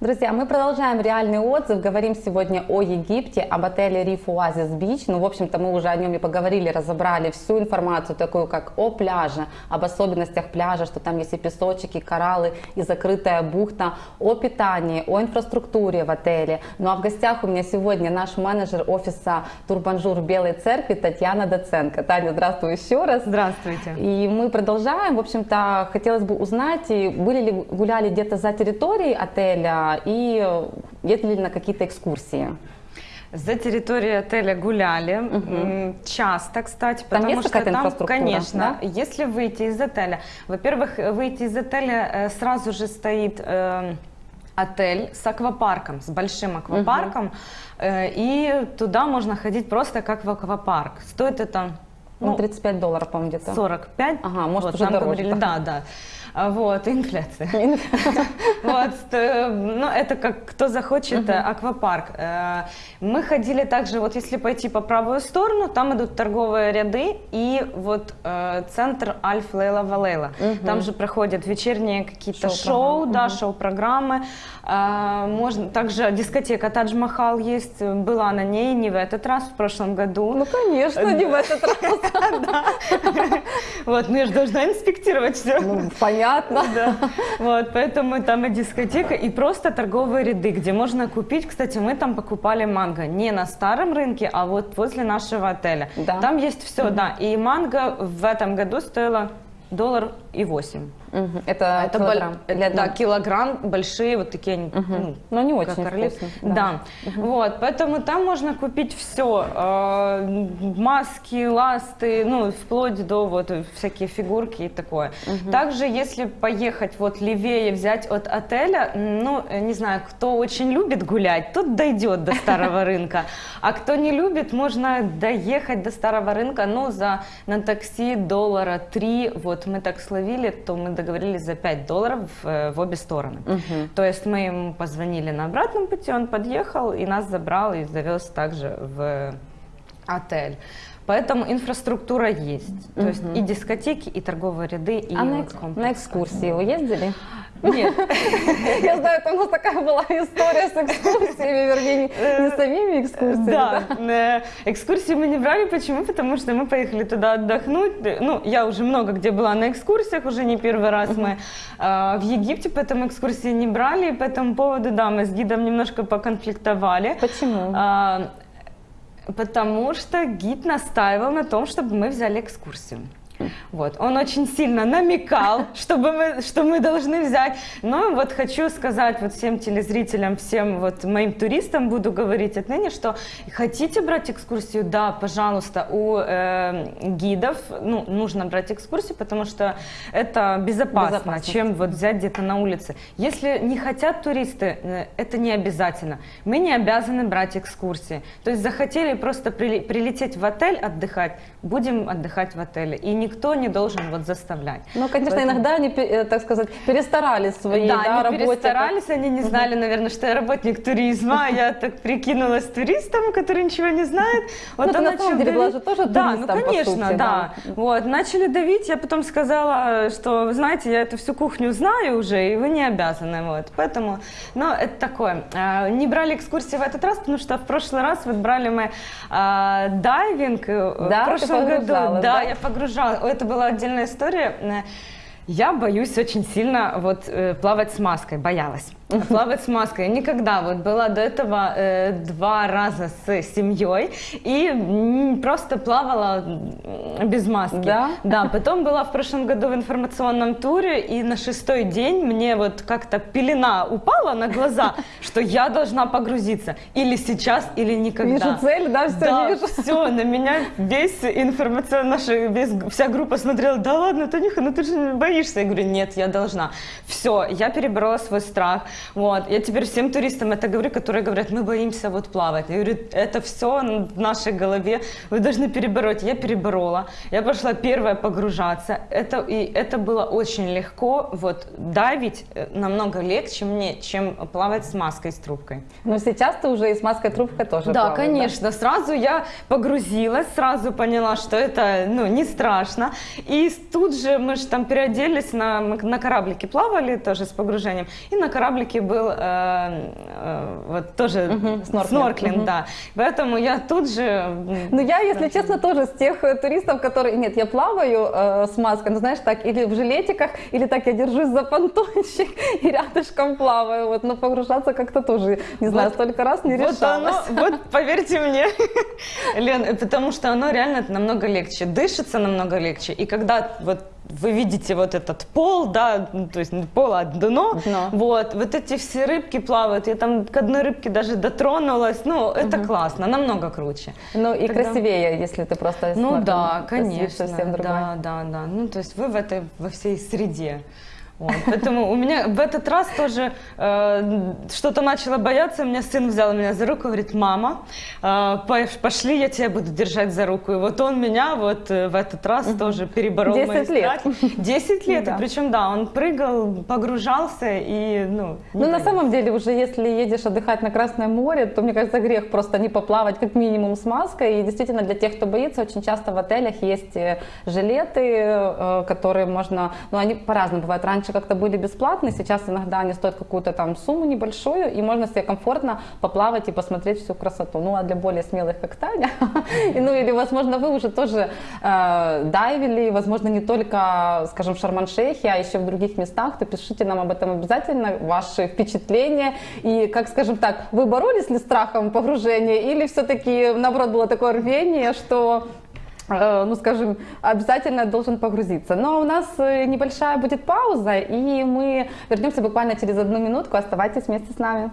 Друзья, мы продолжаем реальный отзыв. Говорим сегодня о Египте, об отеле Reef Oasis Beach. Ну, в общем-то, мы уже о нем и поговорили, разобрали всю информацию, такую как о пляже, об особенностях пляжа, что там есть и песочек, и кораллы, и закрытая бухта, о питании, о инфраструктуре в отеле. Ну, а в гостях у меня сегодня наш менеджер офиса Тур Бонжур Белой Церкви Татьяна Доценко. Таня, здравствуй еще раз. Здравствуйте. И мы продолжаем. В общем-то, хотелось бы узнать, были ли гуляли где-то за территорией отеля, и ездили ли на какие-то экскурсии? За территорией отеля гуляли, угу. часто, кстати, там потому что там, да? конечно, если выйти из отеля, во-первых, выйти из отеля э, сразу же стоит э, отель с аквапарком, с большим аквапарком, угу. э, и туда можно ходить просто как в аквапарк. Стоит это ну, 35 долларов, по-моему, где-то. 45. Ага, может, вот, уже дороже. Говорили, да, да. А, вот, инфляция. Вот, ну, это как кто захочет, аквапарк. Э, мы ходили также, вот если пойти по правую сторону, там идут торговые ряды и вот э, центр Альф Лейла Валейла. Там же проходят вечерние какие-то шоу, да, шоу-программы. Э, можно, также дискотека Тадж Махал есть, была на ней не в этот раз, в прошлом году. Ну, конечно, не в этот раз. Вот, ну я же должна инспектировать все. Ну, понятно. Да. Вот, поэтому там и дискотека, и просто торговые ряды, где можно купить. Кстати, мы там покупали манго не на старом рынке, а вот возле нашего отеля. Да. Там есть все, да. И манго в этом году стоило доллар и восемь. Угу. Это, это килограмм? Бол... Для да, килограмм, большие вот такие, угу. ну, Но не очень вкусно. Да, да. Угу. вот, поэтому там можно купить все, э, маски, ласты, ну, вплоть до вот всякие фигурки и такое. Угу. Также, если поехать вот левее, взять от отеля, ну, не знаю, кто очень любит гулять, тот дойдет до старого рынка, а кто не любит, можно доехать до старого рынка, ну, за на такси доллара три, вот мы так словили, то мы договорились за 5 долларов в, э, в обе стороны. Угу. То есть мы ему позвонили на обратном пути, он подъехал и нас забрал и завез также в отель. Поэтому инфраструктура есть. То есть и дискотеки, и торговые ряды, и а на, на экскурсии вы ездили? Нет. Я знаю, это у нас такая была история с экскурсиями, вернее, не самими экскурсиями. Да, э, экскурсии мы не брали. Почему? Потому что мы поехали туда отдохнуть. Ну, я уже много где была на экскурсиях, уже не первый раз мы э, в Египте, поэтому экскурсии не брали. По этому поводу, да, мы с гидом немножко поконфликтовали. Почему? Потому что гид настаивал на том, чтобы мы взяли экскурсию. Вот. Он очень сильно намекал, чтобы мы, что мы должны взять. Но вот хочу сказать вот всем телезрителям, всем вот моим туристам буду говорить отныне, что хотите брать экскурсию, да, пожалуйста, у э, гидов ну, нужно брать экскурсию, потому что это безопасно, чем вот взять где-то на улице. Если не хотят туристы, э, это не обязательно. Мы не обязаны брать экскурсии. То есть захотели просто прилететь в отель отдыхать, будем отдыхать в отеле. И не никто не должен вот заставлять. Ну, конечно, Поэтому... иногда они, э, так сказать, перестарались в своей да, да, они работе. перестарались, они не знали, наверное, что я работник туризма, а я так прикинулась туристом, который ничего не знает. Вот ну, на самом деле была же тоже Да, ну, конечно, да. Вот, начали давить, я потом сказала, что, вы знаете, я эту всю кухню знаю уже, и вы не обязаны, вот. Поэтому, ну, это такое. А, не брали экскурсии в этот раз, потому что в прошлый раз вот брали мы а, дайвинг э, да, в прошлом году. Да, да, я погружала это была отдельная история. Я боюсь очень сильно вот э, плавать с маской, боялась. Плавать с маской. Никогда вот была до этого э, два раза с семьей и просто плавала без маски. Да? Да, потом была в прошлом году в информационном туре и на шестой день мне вот как-то пелена упала на глаза, что я должна погрузиться. Или сейчас, или никогда. Вижу цель, да, все да, вижу. все, на меня весь информационный, наша, весь, вся группа смотрела, да ладно, Танюха, ну ты же боишься. Я говорю, нет, я должна. Все, я переборола свой страх. Вот. Я теперь всем туристам это говорю, которые говорят, мы боимся вот плавать. Я говорю, это все в нашей голове, вы должны перебороть. Я переборола, я пошла первая погружаться. Это, и это было очень легко. Вот давить э, намного легче мне, чем плавать с маской, с трубкой. Но сейчас ты уже и с маской трубкой тоже Да, плаваешь, конечно. Да? Сразу я погрузилась, сразу поняла, что это ну, не страшно. И тут же мы же там переоделись, на, на кораблике плавали тоже с погружением. И на кораблике Ямайке был э, э, вот тоже Мгм, снорклинг. снорклинг, Мгм. да. Поэтому я тут же... Ну, я, если честно, тоже с тех э, туристов, которые... Нет, я плаваю э, с маской, ну, знаешь, так, или в жилетиках, или так я держусь за понтончик и рядышком плаваю, вот, но погружаться как-то тоже, не знаю, Вот- столько раз не Вот решалась. оно, вот поверьте мне, Лен, э, потому что оно реально намного легче, дышится намного легче. И когда вот вы видите вот этот пол, да, ну, то есть пол, а дно, Дно. вот, вот эти все рыбки плавают, я там к одной рыбке даже дотронулась, ну, это классно, намного круче. Ну, и Тогда- красивее, если ты просто... Ну да, конечно, да, да, да. Ну, то есть вы в этой, во всей среде. Вот, поэтому у меня в этот раз тоже э, что-то начала бояться, у меня сын взял меня за руку, говорит, мама, э, пош- пошли, я тебя буду держать за руку. И вот он меня вот э, в этот раз тоже переборол мои 10 лет. страхи. 10 лет, Да. и причем, да, он прыгал, погружался и, ну, Ну, на самом деле, уже если едешь отдыхать на Красное море, то, мне кажется, грех просто не поплавать как минимум с маской. И действительно, для тех, кто боится, очень часто в отелях есть э, жилеты, э, которые можно... Ну, они по-разному бывают. Раньше как-то были бесплатные, сейчас иногда они стоят какую-то там сумму небольшую, и можно себе комфортно поплавать и посмотреть всю красоту. Ну, а для более смелых, как Таня, ну, или, возможно, вы уже тоже э, дайвили, возможно, не только, скажем, в Шарман-Шейхе, а еще в других местах, то пишите нам об этом обязательно, ваши впечатления. И, как скажем так, вы боролись ли страхом погружения, или все-таки, наоборот, было такое рвение, что ну, скажем, обязательно должен погрузиться. Но у нас э, небольшая будет пауза, и мы вернемся буквально через одну минутку. Оставайтесь вместе с нами.